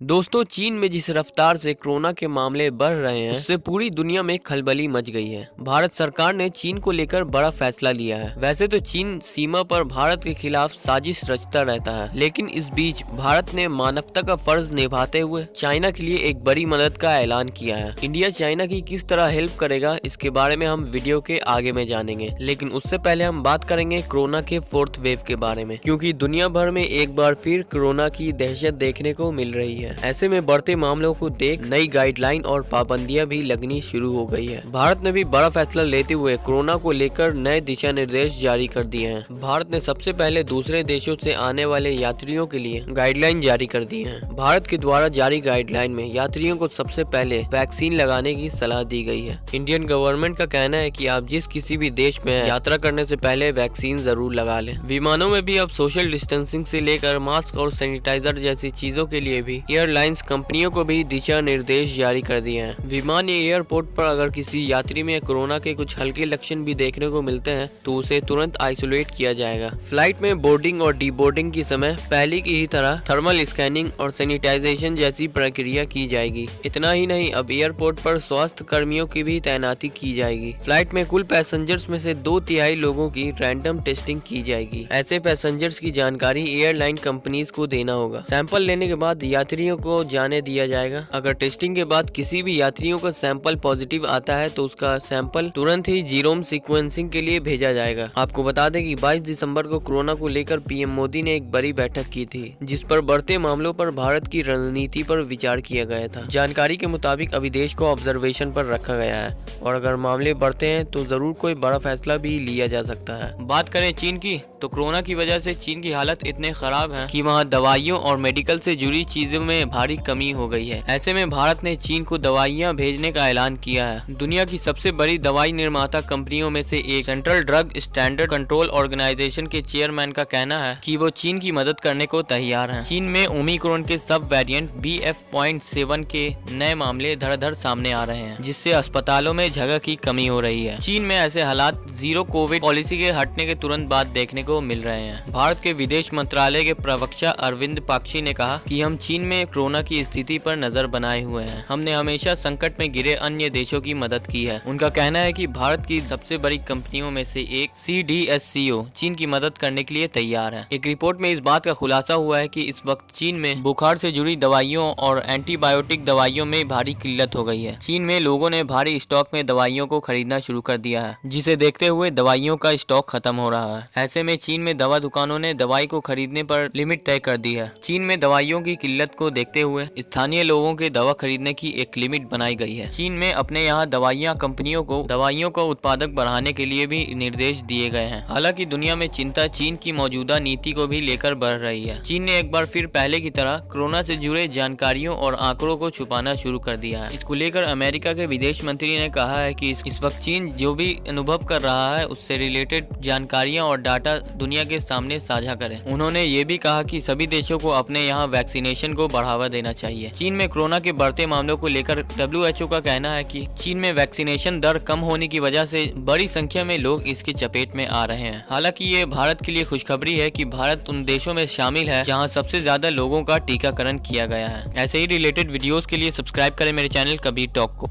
दोस्तों, चीन में जिस रफ्तार से कोरोना के मामले बढ़ रहे हैं, उससे पूरी दुनिया में खलबली मच गई है। भारत सरकार ने चीन को लेकर बड़ा फैसला लिया है। वैसे तो चीन सीमा पर भारत के खिलाफ साजिश रचता रहता है, लेकिन इस बीच भारत ने मानवता का फ़र्ज़ निभाते हुए चाइना के लिए एक बड़ी मदद का ऐलान किया है। इंडिया चाइना की किस तरह हेल्प करेगा, इसके बारे में हम वीडियो के आगे में जानेंगे। लेकिन उससे पहले हम बात करेंगे कोरोना के फोर्थ वेव के बारे में, क्यूँकी दुनिया भर में एक बार फिर कोरोना की दहशत देखने को मिल रही है। है। ऐसे में बढ़ते मामलों को देख नई गाइडलाइन और पाबंदियाँ भी लगनी शुरू हो गई है। भारत ने भी बड़ा फैसला लेते हुए कोरोना को लेकर नए दिशा निर्देश जारी कर दिए हैं। भारत ने सबसे पहले दूसरे देशों से आने वाले यात्रियों के लिए गाइडलाइन जारी कर दी है। भारत के द्वारा जारी गाइडलाइन में यात्रियों को सबसे पहले वैक्सीन लगाने की सलाह दी गई है। इंडियन गवर्नमेंट का कहना है की आप जिस किसी भी देश में यात्रा करने से पहले वैक्सीन ज़रूर लगा लें। विमानों में भी अब सोशल डिस्टेंसिंग से लेकर मास्क और सैनिटाइजर जैसी चीज़ों के लिए भी एयरलाइंस कंपनियों को भी दिशा निर्देश जारी कर दिए हैं। विमान या एयरपोर्ट पर अगर किसी यात्री में कोरोना के कुछ हल्के लक्षण भी देखने को मिलते हैं तो उसे तुरंत आइसोलेट किया जाएगा। फ़्लाइट में बोर्डिंग और डीबोर्डिंग की समय पहले की ही तरह थर्मल स्कैनिंग और सैनिटाइजेशन जैसी प्रक्रिया की जाएगी। इतना ही नहीं, अब एयरपोर्ट पर स्वास्थ्य कर्मियों की भी तैनाती की जाएगी। फ़्लाइट में कुल पैसेंजर्स में से दो तिहाई लोगों की रैंडम टेस्टिंग की जाएगी। ऐसे पैसेंजर्स की जानकारी एयरलाइन कंपनीज़ को देना होगा। सैंपल लेने के बाद यात्रियों यात्रियों को जाने दिया जाएगा। अगर टेस्टिंग के बाद किसी भी यात्रियों का सैंपल पॉजिटिव आता है तो उसका सैंपल तुरंत ही जीरोम सीक्वेंसिंग के लिए भेजा जाएगा। आपको बता दें कि 22 दिसंबर को कोरोना को लेकर पीएम मोदी ने एक बड़ी बैठक की थी, जिस पर बढ़ते मामलों पर भारत की रणनीति पर विचार किया गया था। जानकारी के मुताबिक अभी देश को ऑब्जर्वेशन पर रखा गया है, और अगर मामले बढ़ते हैं तो ज़रूर कोई बड़ा फैसला भी लिया जा सकता है। बात करें चीन की तो कोरोना की वजह से चीन की हालत इतने खराब है कि वहाँ दवाइयों और मेडिकल से जुड़ी चीज़ों में भारी कमी हो गई है। ऐसे में भारत ने चीन को दवाइयाँ भेजने का ऐलान किया है। दुनिया की सबसे बड़ी दवाई निर्माता कंपनियों में से एक central drug standard control organisation के चेयरमैन का कहना है कि वो चीन की मदद करने को तैयार हैं। चीन में ओमिक्रोन के सब वेरिएंट बी एफ़ सेवन के नए मामले धड़ धड़ सामने आ रहे हैं, जिससे अस्पतालों में जगह की कमी हो रही है। चीन में ऐसे हालात ज़ीरो कोविड पॉलिसी के हटने के तुरंत बाद देखने को मिल रहे हैं। भारत के विदेश मंत्रालय के प्रवक्ता अरविंद पाक्षी ने कहा कि हम चीन में कोरोना की स्थिति पर नज़र बनाए हुए हैं। हमने हमेशा संकट में गिरे अन्य देशों की मदद की है। उनका कहना है कि भारत की सबसे बड़ी कंपनियों में से एक सी डी एस सी ओ चीन की मदद करने के लिए तैयार है। एक रिपोर्ट में इस बात का खुलासा हुआ है की इस वक्त चीन में बुखार से जुड़ी दवाइयों और एंटीबायोटिक दवाइयों में भारी किल्लत हो गई है। चीन में लोगों ने भारी स्टॉक में दवाइयों को खरीदना शुरू कर दिया है, जिसे देखते हुए दवाइयों का स्टॉक खत्म हो रहा है। ऐसे में चीन में दवा दुकानों ने दवाई को खरीदने पर लिमिट तय कर दी है। चीन में दवाइयों की किल्लत को देखते हुए स्थानीय लोगों के दवा खरीदने की एक लिमिट बनाई गई है। चीन में अपने यहाँ दवाइयाँ कंपनियों को, दवाइयों का उत्पादक बढ़ाने के लिए भी निर्देश दिए गए हैं। हालाँकि दुनिया में चिंता चीन की मौजूदा नीति को भी लेकर बढ़ रही है। चीन ने एक बार फिर पहले की तरह कोरोना से जुड़े जानकारियों और आंकड़ों को छुपाना शुरू कर दिया है। इसको लेकर अमेरिका के विदेश मंत्री ने कहा है कि इस वक्त चीन जो भी अनुभव कर रहा है, उससे रिलेटेड जानकारियाँ और डाटा दुनिया के सामने साझा करें। उन्होंने ये भी कहा कि सभी देशों को अपने यहाँ वैक्सीनेशन को बढ़ावा देना चाहिए। चीन में कोरोना के बढ़ते मामलों को लेकर डब्ल्यू का कहना है की चीन में वैक्सीनेशन दर कम होने की वजह से बड़ी संख्या में लोग इसके चपेट में आ रहे हैं। हालाँकि ये भारत के लिए खुशखबरी है कि भारत उन देशों में शामिल है जहाँ सबसे ज़्यादा लोगों का टीकाकरण किया गया है। ऐसे ही रिलेटेड वीडियोस के लिए सब्सक्राइब करें मेरे चैनल कबीर टॉक को।